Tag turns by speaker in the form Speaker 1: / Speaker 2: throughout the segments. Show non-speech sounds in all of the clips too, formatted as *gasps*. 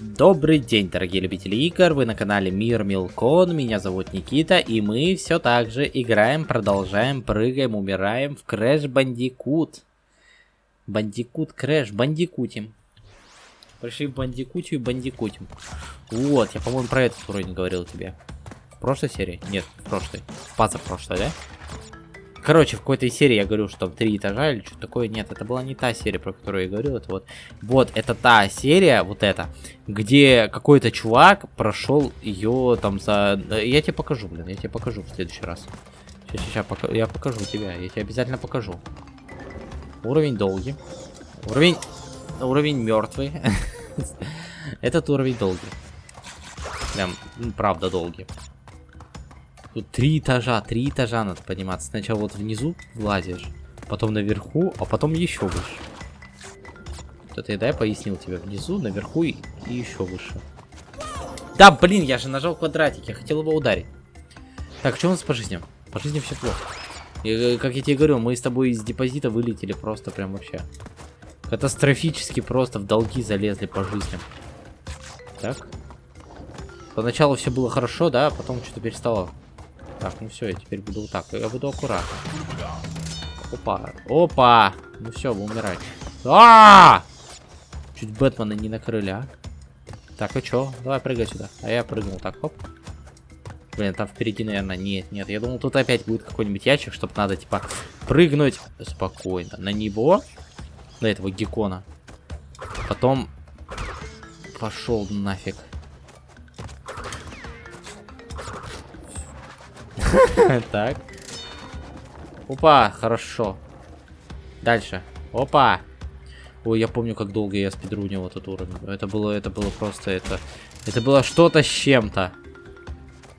Speaker 1: Добрый день, дорогие любители игр, вы на канале Мир Милкон, меня зовут Никита, и мы все так же играем, продолжаем, прыгаем, умираем в Crash Bandicoot. Бандикут Crash, бандикутим. Пришли в бандикутию и бандикутим. Вот, я, по-моему, про этот уровень говорил тебе. В прошлой серии? Нет, в прошлой. В прошлой, да? Короче, в какой-то серии я говорю, что там три этажа или что-то такое. Нет, это была не та серия, про которую я говорил. Это вот, вот, это та серия, вот эта, где какой-то чувак прошел ее там за... Я тебе покажу, блин, я тебе покажу в следующий раз. Сейчас, сейчас, пока... я покажу тебя, я тебе обязательно покажу. Уровень долгий. Уровень... Уровень мертвый. *laughs* Этот уровень долгий. Прям, правда долгий. Тут три этажа, три этажа надо подниматься. Сначала вот внизу влазишь, потом наверху, а потом еще выше. Это я, да, я пояснил тебе. Внизу, наверху и, и еще выше. Да, блин, я же нажал квадратик, я хотел его ударить. Так, что у нас по жизням? По жизни все плохо. И, э, как я тебе говорю, мы с тобой из депозита вылетели просто прям вообще. Катастрофически просто в долги залезли по жизням. Так. Поначалу все было хорошо, да, а потом что-то перестало так, ну все, я теперь буду вот так. Я буду аккуратно. Опа. Опа! Ну все, вы умираете. А, Чуть Бэтмена не накрыли, а? Так, а чё? Давай прыгай сюда. А я прыгнул. Так, хоп. Блин, там впереди, наверное, нет, нет. Я думал, тут опять будет какой-нибудь ящик, чтобы надо, типа, прыгнуть спокойно на него, на этого геккона. Потом пошел нафиг. *laughs* Так. Опа, хорошо. Дальше. Опа. Ой, я помню, как долго я спидрунил этот уровень. Это было, это было просто, это... Это было что-то с чем-то.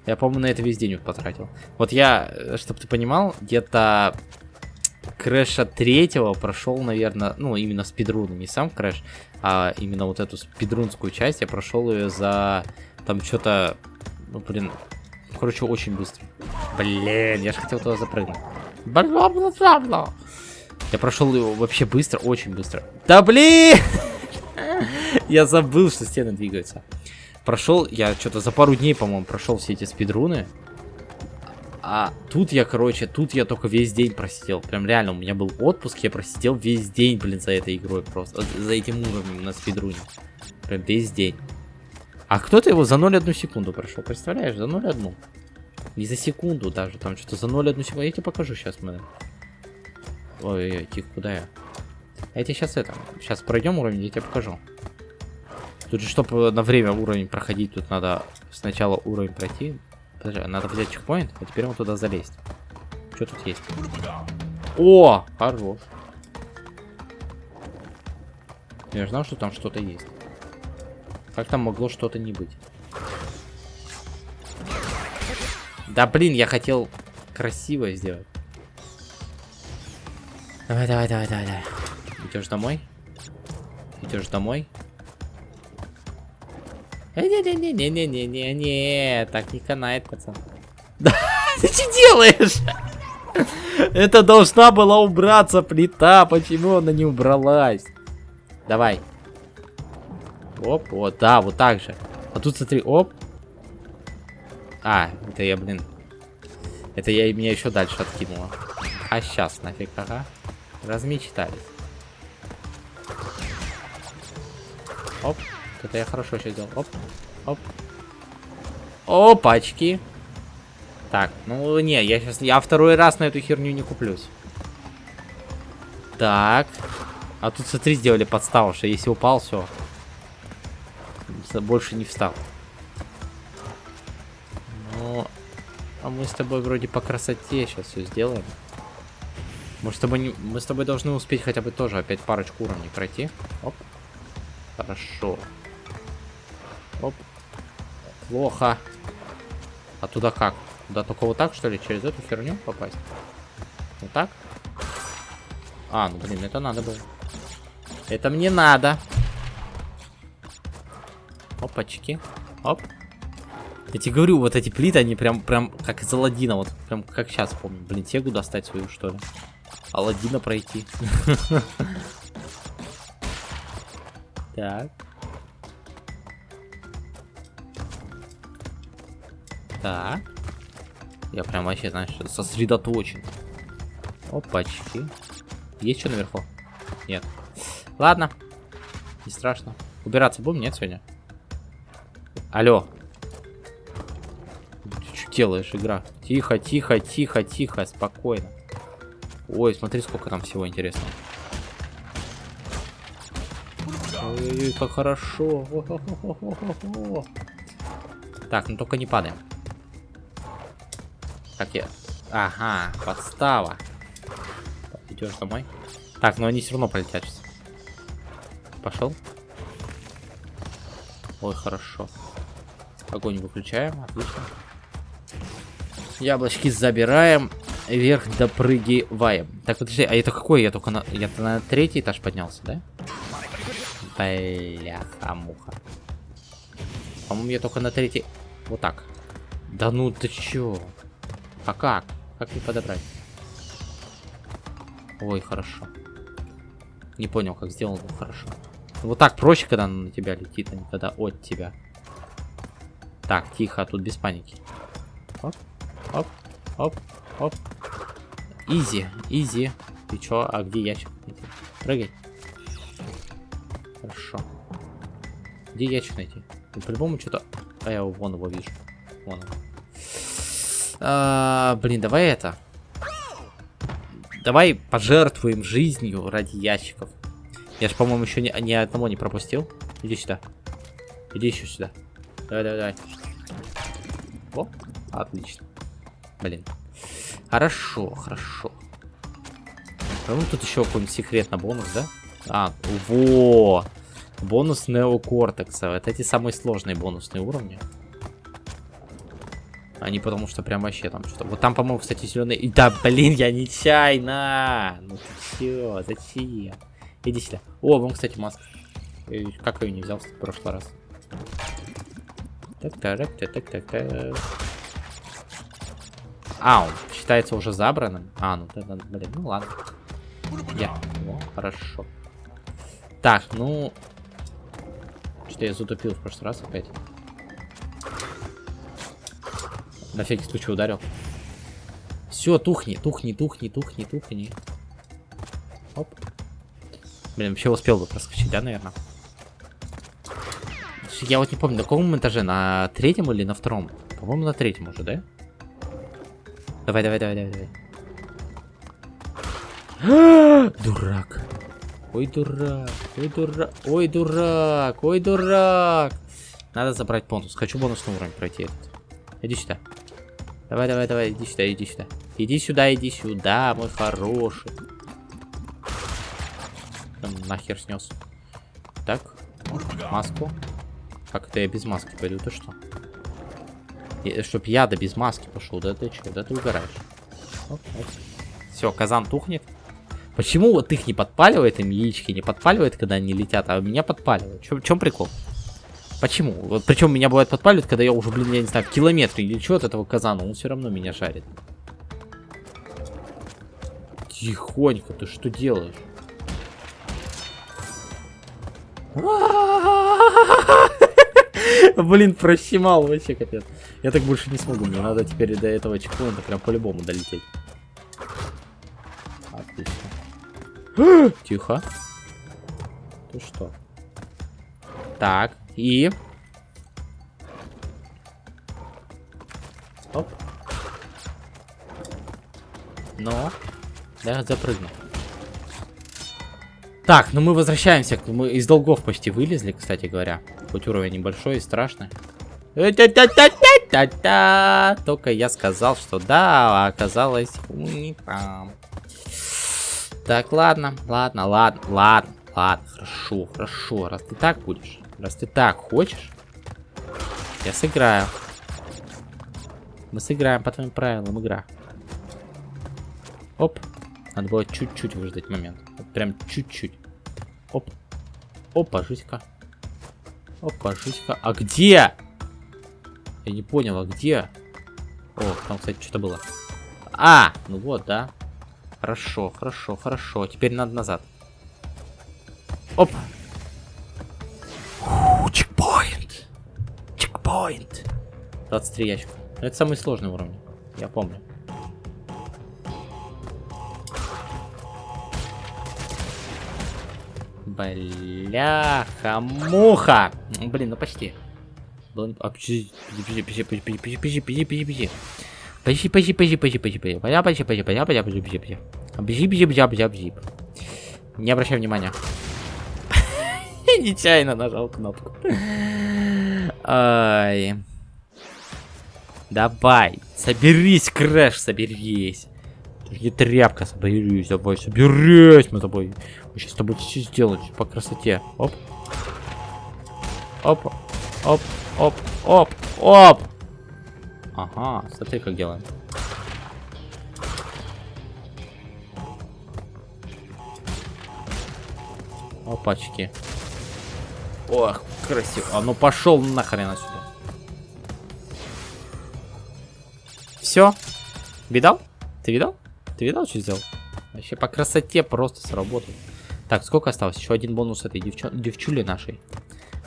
Speaker 1: Я, по-моему, на это весь день потратил. Вот я, э, чтобы ты понимал, где-то Крэша третьего прошел, наверное, ну, именно спидрун, не сам Крэш, а именно вот эту спидрунскую часть я прошел ее за, там, что-то, ну, блин, короче, очень быстро. Блин, я же хотел туда запрыгнуть. Бла-бла-бла-бла. Я прошел его вообще быстро, очень быстро. Да блин! *laughs* Я забыл, что стены двигаются. Прошел, я что-то за пару дней, по-моему, прошел все эти спидруны. А тут я, короче, тут я только весь день просидел. Прям реально, у меня был отпуск, я просидел весь день, блин, за этой игрой просто. За этим уровнем на спидруне. Прям весь день. А кто-то его за 0,1 секунду прошел, представляешь? За 0,1. Не за секунду даже, там что-то за 0,1 секунду. Я тебе покажу сейчас, мы. Ой-ой-ой, тихо, куда я? Я тебе сейчас это, сейчас пройдем уровень, я тебе покажу. Тут же, чтобы на время уровень проходить, тут надо сначала уровень пройти. Подожди, надо взять чекпоинт, а теперь вот туда залезть. Что тут есть? О, хорош. Я знал, что там что-то есть. Как там могло что-то не быть? Да блин, я хотел красиво сделать. Давай, давай, давай, давай, давай. Идешь домой? Идешь домой? Не-не-не-не-не-не-не-не, так не канает, пацан. *laughs* Да, ты что делаешь? Это должна была убраться плита, почему она не убралась? Давай. Оп, вот, да, вот так же. А тут смотри, оп. А, это я, блин. Это я меня еще дальше откинула. А сейчас нафиг, ага. Размечтались. Оп. Это я хорошо сейчас сделал. Оп. Оп. Опачки. Так, ну не, я сейчас... Я второй раз на эту херню не куплюсь. Так. А тут, смотри, сделали подставу, что если упал, все больше не встал. Ну, а мы с тобой вроде по красоте сейчас все сделаем. Мы с тобой, не... мы с тобой должны успеть хотя бы тоже опять парочку уровней пройти. Оп. Хорошо. Оп. Плохо. А туда как? Туда только вот так, что ли? Через эту херню попасть? Вот так? А, ну блин, это надо было. Это мне надо. Опачки. Оп. Я тебе говорю, вот эти плиты, они прям, прям как из Алладина, вот прям как сейчас помню. Блин, тегу достать свою, что ли? Алладина пройти. *laughs* Так. Так. Я прям вообще, знаешь, сосредоточен. Опачки. Есть что наверху? Нет. Ладно. Не страшно. Убираться будем? Нет, сегодня? Алло. Ты что делаешь, игра? Тихо, тихо, тихо, тихо, спокойно. Ой, смотри, сколько там всего интересного. Ой, как хорошо. Так, ну только не падаем. Как я... Ага, подстава. Идешь домой. Так, но они все равно полетят сейчас. Пошел. Ой, хорошо. Огонь выключаем, отлично. Яблочки забираем. Вверх допрыгиваем. Так, подожди, а это какой? Я только на... Я на третий этаж поднялся, да? Бляха-муха. По-моему, я только на третий... Вот так. Да ну ты чё? А как? Как не подобрать? Ой, хорошо. Не понял, как сделал, но хорошо. Вот так проще, когда она на тебя летит, а не когда от тебя. Так, тихо, тут без паники. Оп, оп, оп, оп. Изи, изи. Ты чё, а где ящик? Прыгай. Хорошо. Где ящик найти? Ну, по-любому что-то... А я вон его вижу. Вон он. А, блин, давай это. Давай пожертвуем жизнью ради ящиков. Я же, по-моему, еще ни, ни одного не пропустил. Иди сюда. Иди еще сюда. Давай, давай, давай. О, отлично. Блин. Хорошо, хорошо. Ну, тут еще какой-нибудь секретный бонус, да? А, во! Бонус неокортекса. Вот эти самые сложные бонусные уровни. Они потому что прям вообще там что-то... Вот там, по-моему, кстати, зеленый... Да, блин, я нечаянно! Ну ты чё, зачем? Иди сюда. О, вон, кстати, маска. Как ее не взял в прошлый раз? Так, так, так, так, так, так. А, он считается уже забранным. А, ну тогда, блин, ну ладно. Я. О, хорошо. Так, ну... Что я затупил в прошлый раз опять. На всякий случай ударил. Все, тухни, тухни, тухни, тухни, тухни. Оп. Блин, вообще успел бы проскочить, да, наверное? Я вот не помню, на каком этаже? На третьем или на втором? По-моему, на третьем уже, да? Давай, давай, давай, давай, давай. *gasps* Дурак. Ой, дурак. Ой, дурак. Ой, дурак. Ой, дурак. Надо забрать бонус. Хочу бонусный уровень пройти этот. Иди сюда. Давай, давай, давай, иди сюда, иди сюда. Иди сюда, иди сюда, мой хороший. Там нахер снес. Так, маску. Как это я без маски пойду, ты что? И, чтоб я да без маски пошел, да ты что, да ты угораешь. Все, казан тухнет. Почему вот их не подпаливает, им яички не подпаливает, когда они летят, а меня подпаливает? В чем прикол? Почему? Вот причем меня бывает подпаливает, когда я уже, блин, я не знаю, в километре или что от этого казана, он все равно меня жарит. Тихонько, ты что делаешь? *laughs* Блин, прощемал вообще капец. Я так больше не смогу, мне надо теперь до этого чекпоинта прям по-любому долететь. Отлично. *gasps* Тихо. Ты что? Так, и... Оп. Но... Да, запрыгну. Так, ну мы возвращаемся. Мы из долгов почти вылезли, кстати говоря. Хоть уровень небольшой и страшный. Только я сказал, что да, а оказалось не. Так, ладно, ладно, ладно, ладно, ладно, хорошо, хорошо. Раз ты так будешь, раз ты так хочешь, я сыграю. Мы сыграем по твоим правилам игра. Оп. Надо было чуть-чуть выждать момент. Вот прям чуть-чуть. Оп. Опа, жизнька. Опа, жизнька. А где? Я не понял, а где? О, там, кстати, что-то было. А, ну вот, да. Хорошо, хорошо, хорошо. Теперь надо назад. Оп. Чекпоинт. Чекпоинт. 23 ящика. Это самый сложный уровень. Я помню. Бляха-муха! Блин, ну почти. Почти, почти, почти, почти, почти, почти, почти. Почти, почти, почти, почти, почти, почти. Поня, почти, почти, поня, поня, почти, почти, почти. Бзип, бзип, бзип, бзип, бзип. Не обращай внимания. Нечаянно нажал кнопку. Ай. Давай, соберись, Крэш, соберись. Ты тряпка, соберись, давай, соберись мы тобой. Мы сейчас с тобой все сделаем по красоте. Оп. Оп. Оп. Оп. Оп. Оп. Ага, смотри, как делаем. Опачки. Ох, красиво. А ну пошел нахрен отсюда. Все? Видал? Ты видал? Ты видал, что сделал? Вообще по красоте просто сработал. Так, сколько осталось? Еще один бонус этой девчу... девчули нашей.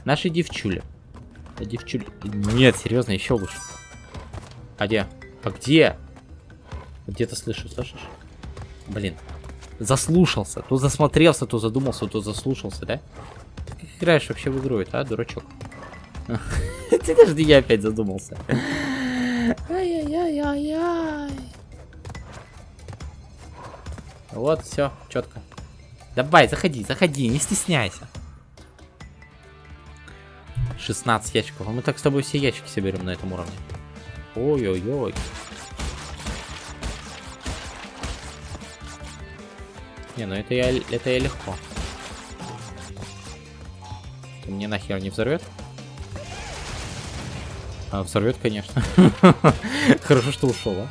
Speaker 1: Нашей девчули. А девчули. Нет, серьезно, еще лучше. А где? А где? Где-то слышу, слышишь? Блин. Заслушался. То засмотрелся, то задумался, то заслушался, да? Ты как играешь вообще в игру, это, а, дурачок? *laughs* Ты даже я опять задумался. Ай-яй-яй-яй-яй. Вот, все, четко. Давай, заходи, заходи, не стесняйся. 16 ящиков. А мы так с тобой все ящики соберем на этом уровне. Ой-ой-ой. Не, ну это я, это я легко. Ты мне нахер не взорвет? А, взорвет, конечно. *laughs* Хорошо, что ушел, а.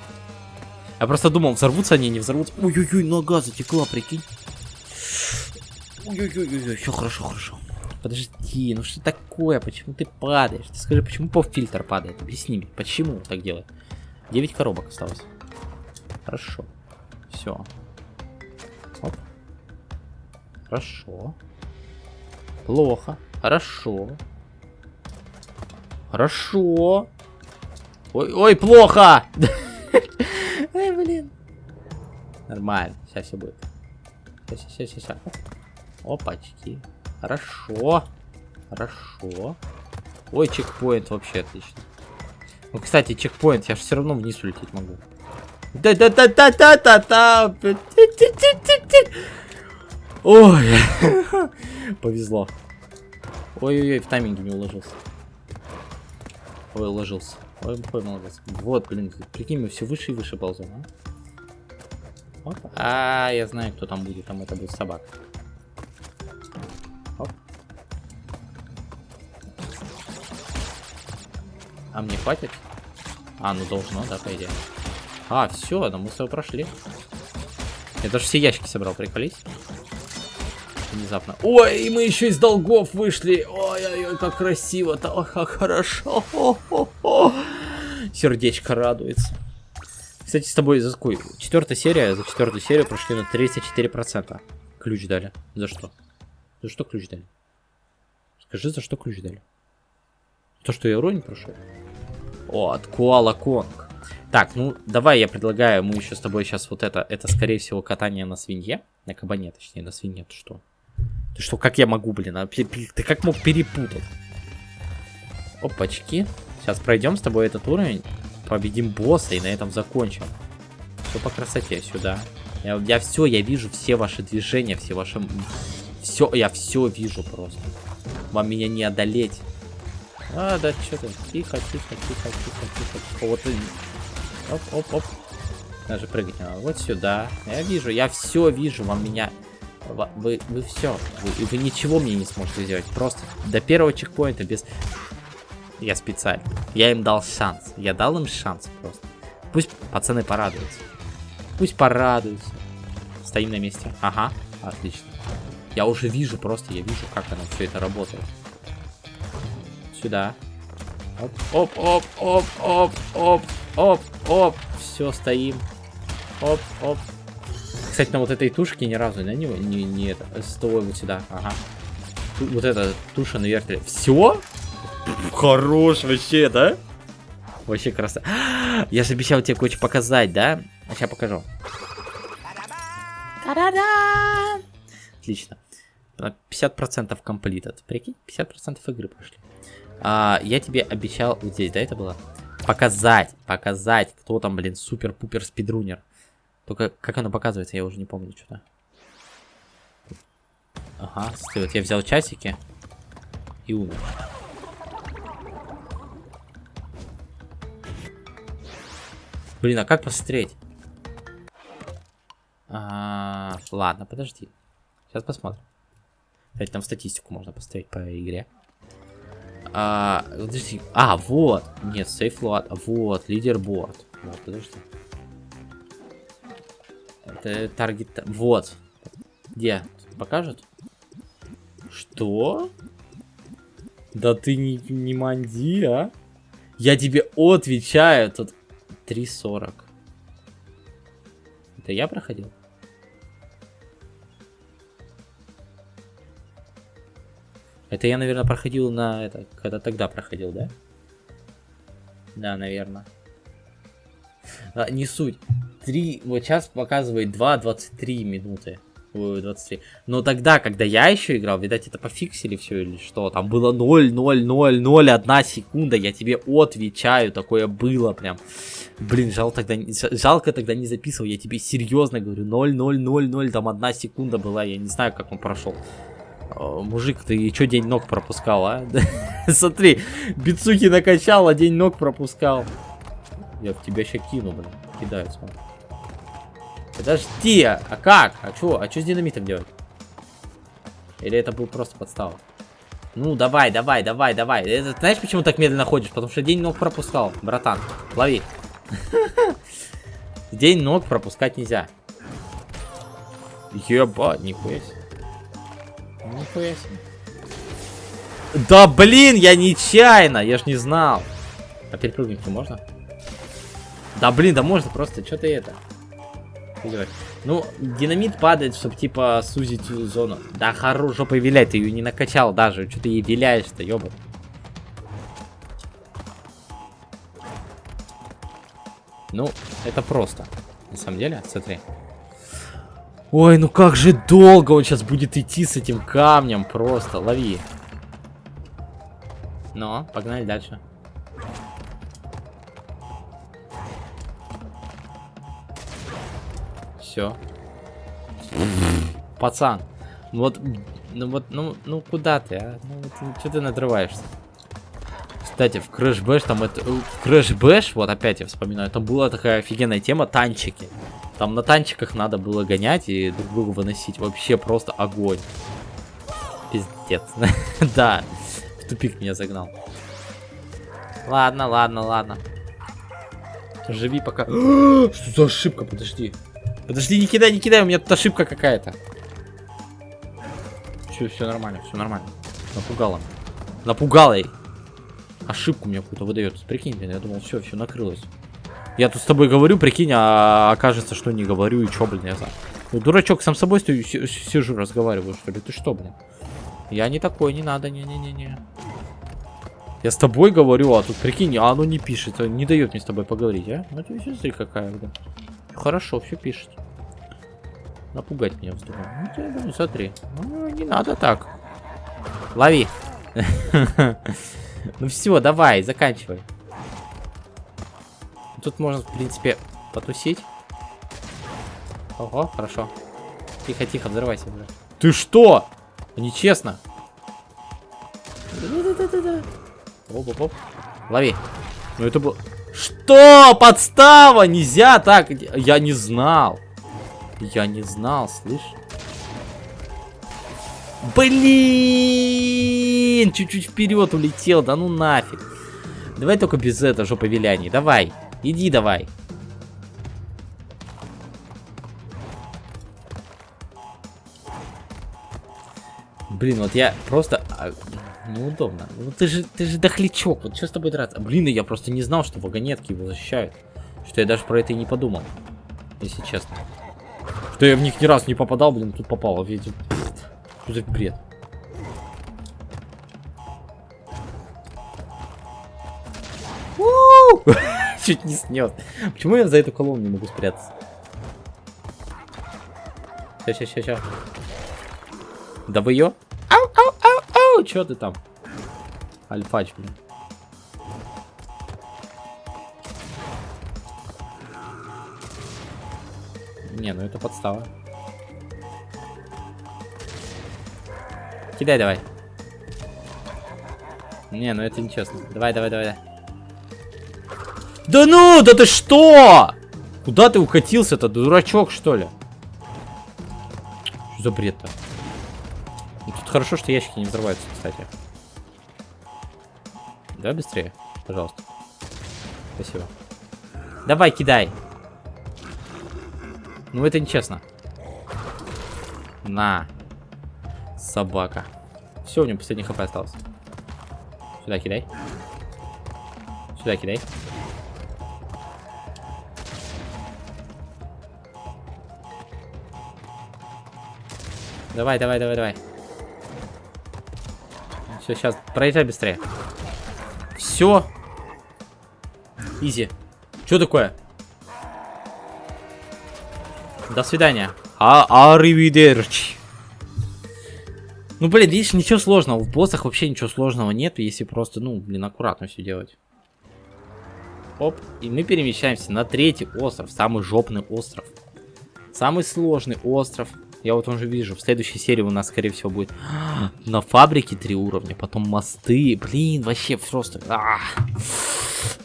Speaker 1: Я просто думал, взорвутся они, не взорвутся. Ой-ой-ой, нога затекла, прикинь. Ой-ой-ой, все хорошо, хорошо. Подожди, ну что такое? Почему ты падаешь? Ты скажи, почему поп-фильтр падает? Объясни мне, почему так делает? 9 коробок осталось. Хорошо. Все. Оп. Хорошо. Плохо. Хорошо. Хорошо. Ой, ой, плохо! *laughs* Ой, блин. Нормально, сейчас все будет. Сейчас, сейчас, сейчас. Опачки. Хорошо. Хорошо. Ой, чекпоинт вообще отлично. Ну, кстати, чекпоинт, я же все равно вниз улететь могу. Да-да-да-да-да-да-да! Ой, *laughs* повезло. Ой-ой-ой, в тайминге не уложился. Ой, уложился. Ой, ой, молодец. Вот, блин, прикинь, мы все выше и выше ползем, а? А, я знаю, кто там будет. Там это будет собака. А мне хватит? А, ну должно, да, по идее. А, все, ну мы с тобой прошли. Я даже все ящики собрал, приколись внезапно. Ой, мы еще из долгов вышли. Ой-ой-ой, как красиво-то. Ой, как хорошо. О -о -о. Сердечко радуется. Кстати, с тобой за какой? Четвертая серия, за четвертую серию прошли на 34%. Ключ дали. За что? За что ключ дали? Скажи, за что ключ дали? То, что я уровень прошел? О, от Куала Конг. Так, ну, давай я предлагаю, мы еще с тобой сейчас вот это, это скорее всего катание на свинье, на кабане, точнее, на свинье, ты что? Ты что, как я могу, блин? А, ты как мог перепутать? Опачки. Сейчас пройдем с тобой этот уровень, победим босса и на этом закончим. Все по красоте сюда. Я, я все, я вижу все ваши движения, все ваши... Все, я все вижу просто. Вам меня не одолеть. А, да, что ты? Тихо, тихо, тихо, тихо, тихо. Вот Оп, оп, оп. Даже прыгать не надо. Вот сюда. Я вижу, я все вижу, вам меня вы, вы все. Вы, вы ничего мне не сможете сделать. Просто до первого чекпоинта без... Я специально. Я им дал шанс. Я дал им шанс просто. Пусть пацаны порадуются. Пусть порадуются. Стоим на месте. Ага, отлично. Я уже вижу просто, я вижу, как оно все это работает. Сюда. Оп, оп, оп, оп, оп, оп, оп, оп. Все, стоим. Оп, оп, кстати, на вот этой тушке ни разу на него не, не это. Стой вот сюда. Ага. Тут, вот эта туша на вертоле. Все? Хорош вообще, да? Вообще красота. Я же обещал тебе кое-что показать, да? Сейчас покажу. Та-да-да! Отлично. 50% комплитат. Прикинь, 50% игры пошли. А, я тебе обещал, вот здесь, да, это было? Показать, показать, кто там, блин, супер-пупер спидрунер. Только как оно показывается, я уже не помню что-то. Ага, смотри, вот я взял часики и умер. Блин, а как посмотреть? А, ладно, подожди. Сейчас посмотрим. Кстати, там статистику можно поставить по игре. А, подожди. А, вот. Нет, сейфлот. Вот, лидерборд. Вот, подожди. Это таргет... Вот. Где? Покажет? Что? Да ты не, не манди, а? Я тебе отвечаю. Тут 3.40. Это я проходил? Это я, наверное, проходил на это, когда тогда проходил, да? Да, наверное. А, не суть. 3, вот сейчас показывает 2.23 минуты. 23. Но тогда, когда я еще играл, видать, это пофиксили все или что? Там было 0, 0, 0, 0, 1 секунда. Я тебе отвечаю, такое было прям. Блин, жал тогда, жалко тогда не записывал. Я тебе серьезно говорю, 0, 0, 0, 0, там одна секунда была. Я не знаю, как он прошел. Мужик, ты что день ног пропускал, а? *laughs* Смотри, бицухи накачал, а день ног пропускал. Я в тебя сейчас кину, блин. Кидаю, смотри. Подожди, а как? А что? А что с динамитом делать? Или это был просто подстава? Ну, давай, давай, давай, давай. Это, знаешь, почему так медленно ходишь? Потому что день ног пропускал, братан. Лови. *laughs* День ног пропускать нельзя. Ебать, нихуя себе. Нихуя себе. Да блин, я нечаянно, я ж не знал. А перепрыгнуть можно? Да блин, да можно просто, что ты это? Ну, динамит падает, чтобы типа сузить зону. Да хорош, жопой вилять, ты ее не накачал даже. Что ты ей виляешь-то, ёба. Ну, это просто. На самом деле, смотри. Ой, ну как же долго он сейчас будет идти с этим камнем. Просто, лови. Но, погнали дальше. Все. Пацан. Вот, ну вот, ну, ну куда ты, а? Ну, вот, что ты надрываешься? Кстати, в Crash Bash там это... В Crash Bash, вот опять я вспоминаю, там была такая офигенная тема, танчики. Там на танчиках надо было гонять и друг друга выносить. Вообще просто огонь. Пиздец. *laughs* да, в тупик меня загнал. Ладно, ладно, ладно. Живи пока. *gasps* Что за ошибка? Подожди. Подожди, не кидай, не кидай, у меня тут ошибка какая-то. Все, все нормально, все нормально. Напугала. Напугала ошибку мне какую-то выдает. Прикинь, я думал, все, все накрылось. Я тут с тобой говорю, прикинь, а окажется, что не говорю, и чё, блин, я знаю. Ну, дурачок, сам с собой стою, сижу, разговариваю, что ли? Ты что, блин? Я не такой, не надо, не-не-не-не. Я с тобой говорю, а тут, прикинь, а оно не пишет, не дает мне с тобой поговорить, а? Ну, ты смотри, какая, блин. Хорошо, все пишет. Напугать меня вздумал. Ну, ты, ну, смотри. Ну, не надо так. Лови. *laughs* Ну все, давай, заканчивай. Тут можно, в принципе, потусить. Ого, хорошо. Тихо, тихо, взрывайся уже. Ты что? Нечестно. Оп-оп-оп. Лови. Ну это было... Что? Подстава! Нельзя так! Я не знал. Я не знал, слышь? Блин! Чуть-чуть вперед улетел, да ну нафиг. Давай только без этого жоповиляний. Давай, иди давай. Блин, вот я просто... А, неудобно. Ну ты же, ты же дохлячок. Вот что с тобой драться? Блин, я просто не знал, что вагонетки его защищают. Что я даже про это и не подумал. Если честно. Что я в них ни разу не попадал, блин, тут попало. Видите? Что за бред? Ау! *laughs* Чуть не снес. Почему я за эту колонну не могу спрятаться? Сейчас, сейчас, сейчас, сейчас. Да вы ее? Ау, ау, ау, ау! Че ты там? Альфач, блин. Не, ну это подстава. Кидай давай. Не, ну это нечестно. Давай, давай, давай. Да ну, да ты что? Куда ты укатился-то, дурачок, что ли? Что за бред-то? Ну, тут хорошо, что ящики не взрываются, кстати. Давай быстрее, пожалуйста. Спасибо. Давай, кидай. Ну это нечестно. На. Собака. Все, у него последний хп остался. Сюда кидай. Сюда кидай. Давай, давай, давай, давай. Все, сейчас, проезжай быстрее. Все. Изи. Что такое? До свидания. А Аривидерчи. Ну, блин, видишь, ничего сложного. В боссах вообще ничего сложного нет, если просто, ну, блин, аккуратно все делать. Оп, и мы перемещаемся на третий остров, самый жопный остров. Самый сложный остров. Я вот уже вижу, в следующей серии у нас, скорее всего, будет *gasps* на фабрике три уровня, потом мосты. Блин, вообще просто... А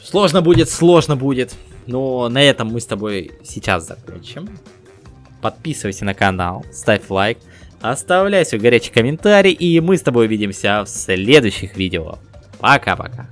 Speaker 1: Сложно будет, сложно будет. Но на этом мы с тобой сейчас закончим. Подписывайся на канал, ставь лайк, оставляй свой горячий комментарий, и мы с тобой увидимся в следующих видео. Пока-пока.